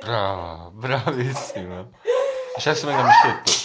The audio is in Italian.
Brava, bravissima. Adesso venga mi scelto.